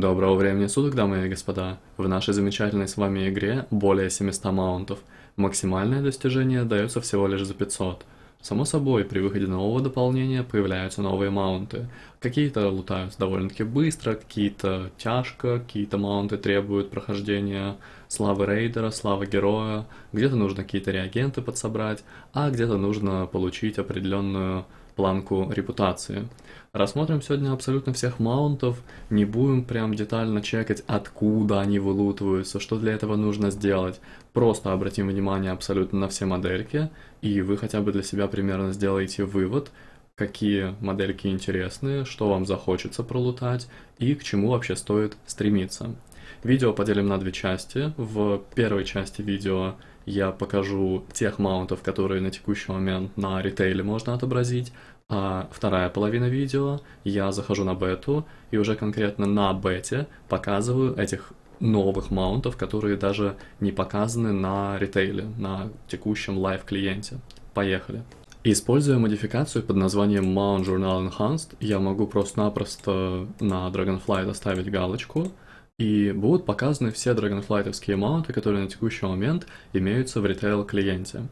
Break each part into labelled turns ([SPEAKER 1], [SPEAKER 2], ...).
[SPEAKER 1] Доброго времени суток, дамы и господа! В нашей замечательной с вами игре более 700 маунтов. Максимальное достижение дается всего лишь за 500. Само собой, при выходе нового дополнения появляются новые маунты. Какие-то лутаются довольно-таки быстро, какие-то тяжко, какие-то маунты требуют прохождения славы рейдера, славы героя, где-то нужно какие-то реагенты подсобрать, а где-то нужно получить определенную планку репутации. Рассмотрим сегодня абсолютно всех маунтов, не будем прям детально чекать, откуда они вылутываются, что для этого нужно сделать. Просто обратим внимание абсолютно на все модельки, и вы хотя бы для себя примерно сделаете вывод, какие модельки интересные, что вам захочется пролутать и к чему вообще стоит стремиться. Видео поделим на две части. В первой части видео я покажу тех маунтов, которые на текущий момент на ритейле можно отобразить, а вторая половина видео я захожу на бету и уже конкретно на бете показываю этих новых маунтов, которые даже не показаны на ритейле, на текущем live-клиенте. Поехали. Используя модификацию под названием Mount Journal Enhanced, я могу просто-напросто на Dragonflight оставить галочку, и будут показаны все Dragonflight овские маунты, которые на текущий момент имеются в retail-клиенте.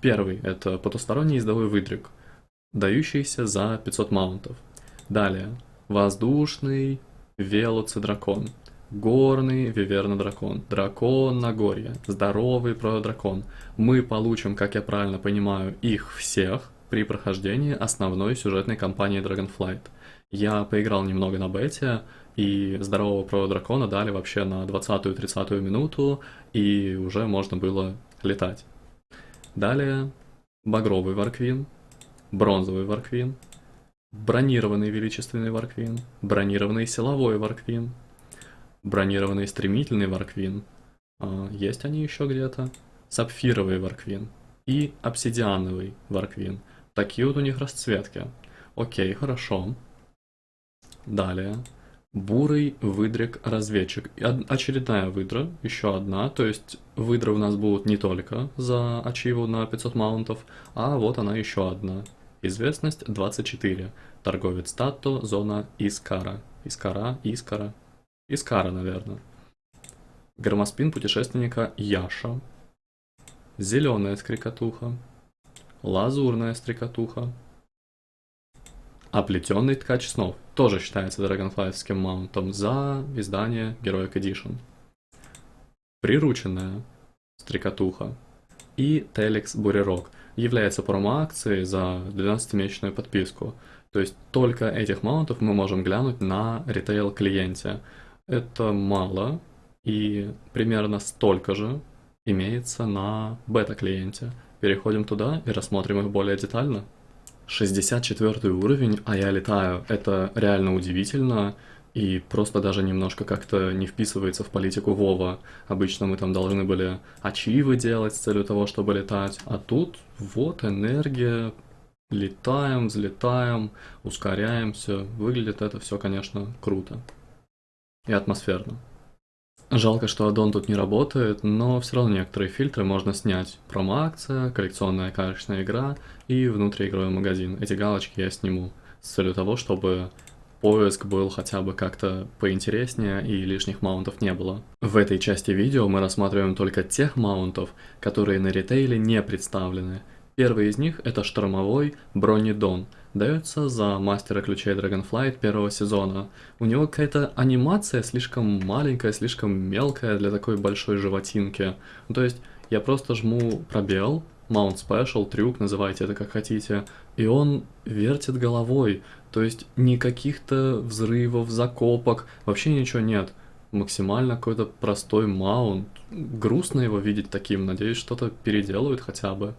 [SPEAKER 1] Первый — это потусторонний ездовой выдрик — дающийся за 500 маунтов. Далее, воздушный велоцидракон, горный виверна-дракон, дракон Нагорья, здоровый про-дракон. Мы получим, как я правильно понимаю, их всех при прохождении основной сюжетной кампании Dragonflight. Я поиграл немного на бете, и здорового про-дракона дали вообще на 20-30 минуту, и уже можно было летать. Далее, багровый варквин, бронзовый варквин, бронированный величественный варквин, бронированный силовой варквин, бронированный стремительный варквин, а, есть они еще где-то, сапфировый варквин и обсидиановый варквин. Такие вот у них расцветки. Окей, хорошо. Далее. Бурый выдрик-разведчик. Очередная выдра, еще одна, то есть выдры у нас будут не только за ачиву на 500 маунтов, а вот она еще одна. Известность 24. Торговец Татто, зона Искара. Искара, Искара. Искара, наверное. Громоспин путешественника Яша. Зеленая стрекотуха. Лазурная стрекотуха. Оплетенный ткач снов. Тоже считается драгонфлайским маунтом за издание Героик Edition. Прирученная стрекотуха. И Телекс Бурерок – является промо-акцией за 12-месячную подписку. То есть только этих маунтов мы можем глянуть на ритейл-клиенте. Это мало, и примерно столько же имеется на бета-клиенте. Переходим туда и рассмотрим их более детально. 64 уровень, а я летаю. Это реально удивительно и просто даже немножко как-то не вписывается в политику Вова. Обычно мы там должны были ачивы делать с целью того, чтобы летать, а тут вот энергия, летаем, взлетаем, ускоряемся. Выглядит это все, конечно, круто и атмосферно. Жалко, что аддон тут не работает, но все равно некоторые фильтры можно снять. Промо-акция, коллекционная карточная игра и внутриигровой магазин. Эти галочки я сниму с целью того, чтобы поиск был хотя бы как-то поинтереснее и лишних маунтов не было. В этой части видео мы рассматриваем только тех маунтов, которые на ритейле не представлены. Первый из них это штормовой Бронидон, дается за мастера ключей Dragonflight первого сезона. У него какая-то анимация слишком маленькая, слишком мелкая для такой большой животинки. То есть я просто жму пробел, Mount Special, трюк, называйте это как хотите, и он вертит головой, то есть никаких-то взрывов, закопок, вообще ничего нет. Максимально какой-то простой маунт. Грустно его видеть таким, надеюсь, что-то переделают хотя бы.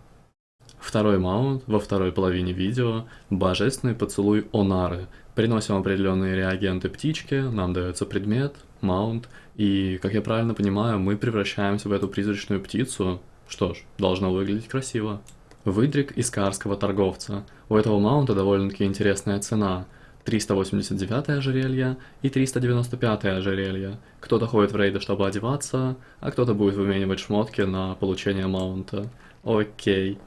[SPEAKER 1] Второй маунт во второй половине видео – божественный поцелуй Онары. Приносим определенные реагенты птички, нам дается предмет, маунт, и, как я правильно понимаю, мы превращаемся в эту призрачную птицу. Что ж, должно выглядеть красиво. Выдрик из карского торговца. У этого маунта довольно-таки интересная цена. 389 ожерелье и 395 ожерелье. Кто-то ходит в рейды, чтобы одеваться, а кто-то будет выменивать шмотки на получение маунта. Окей.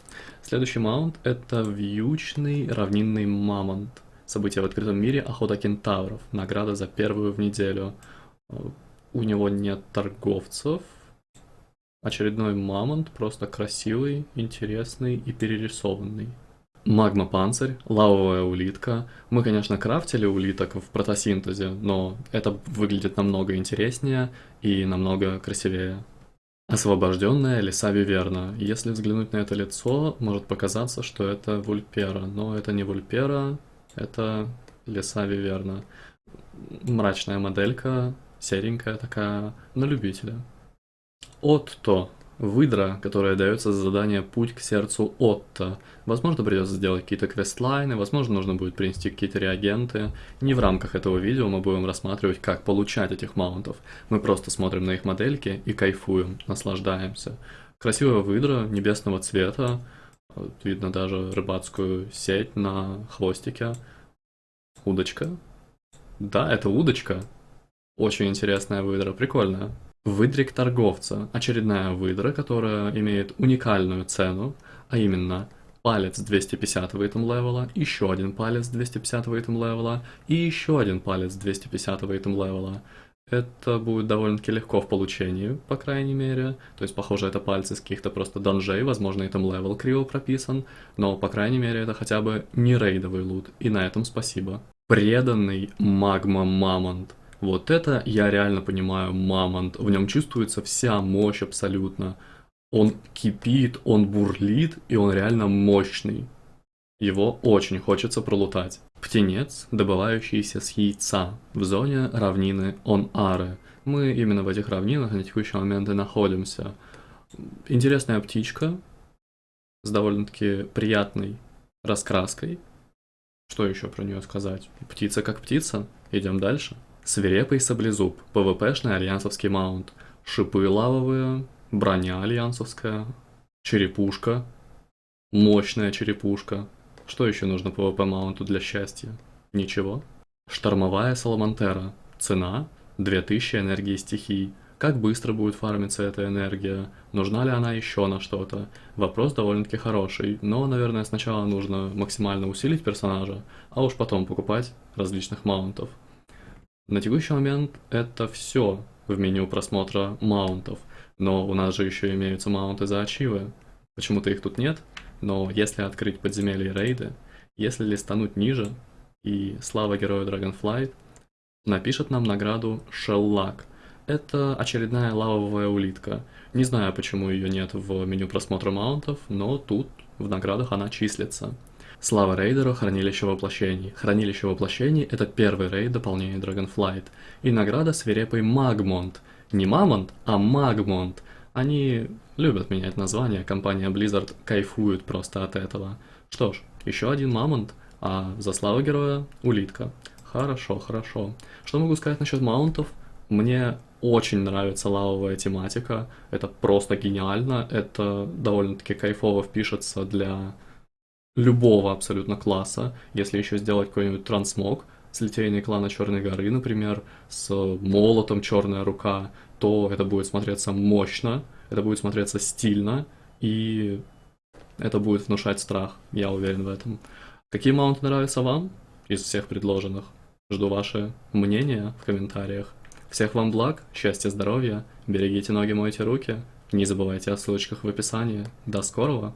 [SPEAKER 1] Следующий маунт это вьючный равнинный мамонт. Событие в открытом мире «Охота кентавров». Награда за первую в неделю. У него нет торговцев. Очередной мамонт, просто красивый, интересный и перерисованный. Магма-панцирь, лавовая улитка. Мы, конечно, крафтили улиток в протосинтезе, но это выглядит намного интереснее и намного красивее. Освобожденная лиса Виверна. Если взглянуть на это лицо, может показаться, что это Вульпера, но это не Вульпера, это лиса Виверна. Мрачная моделька, серенькая такая, на любителя. Отто. Выдра, которая дается за задание «Путь к сердцу Отто». Возможно, придется сделать какие-то квестлайны, возможно, нужно будет принести какие-то реагенты. Не в рамках этого видео мы будем рассматривать, как получать этих маунтов. Мы просто смотрим на их модельки и кайфуем, наслаждаемся. Красивая выдра небесного цвета, видно даже рыбацкую сеть на хвостике. Удочка. Да, это удочка. Очень интересная выдра, прикольная. Выдрик торговца – очередная выдра, которая имеет уникальную цену, а именно палец 250 item левела, еще один палец 250 item левела и еще один палец 250 item левела. Это будет довольно-таки легко в получении, по крайней мере. То есть, похоже, это пальцы с каких-то просто данжей, возможно, и там level криво прописан. Но, по крайней мере, это хотя бы не рейдовый лут. И на этом спасибо. Преданный магма мамонт. Вот это я реально понимаю мамонт. В нем чувствуется вся мощь абсолютно. Он кипит, он бурлит, и он реально мощный. Его очень хочется пролутать. Птенец, добывающийся с яйца, в зоне равнины Он-Ары. Мы именно в этих равнинах на текущий момент и находимся. Интересная птичка с довольно-таки приятной раскраской. Что еще про нее сказать? Птица как птица. Идем дальше. Свирепый саблезуб, PvP шный альянсовский mount, шипы лавовые, броня альянсовская, черепушка, мощная черепушка. Что еще нужно PvP маунту для счастья? Ничего. Штормовая саламантера. Цена 2000 энергии стихий. Как быстро будет фармиться эта энергия? Нужна ли она еще на что-то? Вопрос довольно-таки хороший, но, наверное, сначала нужно максимально усилить персонажа, а уж потом покупать различных маунтов. На текущий момент это все в меню просмотра маунтов, но у нас же еще имеются маунты за ачивы. Почему-то их тут нет, но если открыть подземелье и рейды, если листануть ниже, и слава герою Dragonflight напишет нам награду Shelllock. Это очередная лавовая улитка. Не знаю, почему ее нет в меню просмотра маунтов, но тут в наградах она числится. Слава рейдеру Хранилище Воплощений. Хранилище Воплощений — это первый рейд дополнения Dragonflight. И награда свирепый Магмонт. Не Мамонт, а Магмонт. Они любят менять название, компания Blizzard кайфует просто от этого. Что ж, еще один Мамонт, а за славу героя — улитка. Хорошо, хорошо. Что могу сказать насчет маунтов? Мне очень нравится лавовая тематика, это просто гениально, это довольно-таки кайфово впишется для любого абсолютно класса, если еще сделать какой-нибудь трансмог с литейной клана Черной горы, например, с молотом Черная рука, то это будет смотреться мощно, это будет смотреться стильно, и это будет внушать страх, я уверен в этом. Какие маунты нравятся вам из всех предложенных? Жду ваше мнение в комментариях. Всех вам благ, счастья, здоровья, берегите ноги, мойте руки, не забывайте о ссылочках в описании. До скорого!